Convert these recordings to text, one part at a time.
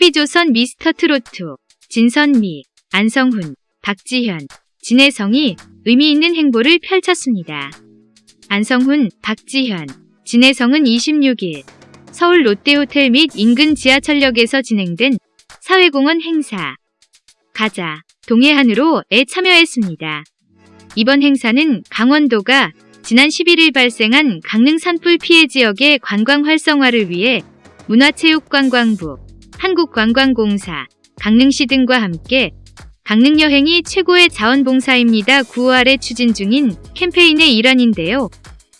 TV조선 미스터 트로트 진선미, 안성훈, 박지현, 진혜성이 의미 있는 행보를 펼쳤습니다. 안성훈, 박지현, 진혜성은 26일 서울 롯데호텔 및 인근 지하철역에서 진행된 사회공헌 행사 가자 동해안으로에 참여했습니다. 이번 행사는 강원도가 지난 11일 발생한 강릉 산불 피해 지역의 관광 활성화를 위해 문화체육관광부, 한국관광공사, 강릉시 등과 함께 강릉 여행이 최고의 자원봉사입니다. 9월에 추진 중인 캠페인의 일환인데요.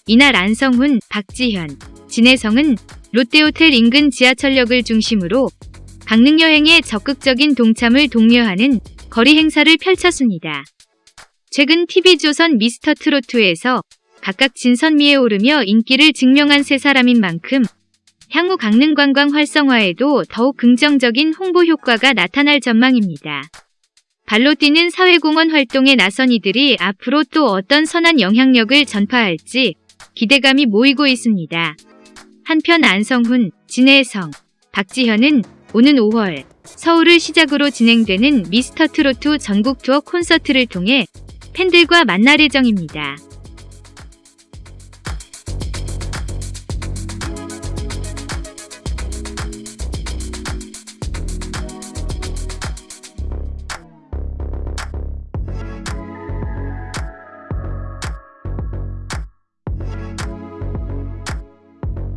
이날 안성훈, 박지현, 진혜성은 롯데호텔 인근 지하철역을 중심으로 강릉 여행에 적극적인 동참을 독려하는 거리 행사를 펼쳤습니다. 최근 TV조선 미스터 트로트에서 각각 진선미에 오르며 인기를 증명한 세 사람인 만큼 향후 강릉 관광 활성화에도 더욱 긍정적인 홍보 효과가 나타날 전망입니다. 발로 뛰는 사회공헌 활동에 나선 이들이 앞으로 또 어떤 선한 영향력을 전파할지 기대감이 모이고 있습니다. 한편 안성훈, 진혜성, 박지현은 오는 5월 서울을 시작으로 진행되는 미스터 트로트 전국 투어 콘서트를 통해 팬들과 만날 예정입니다.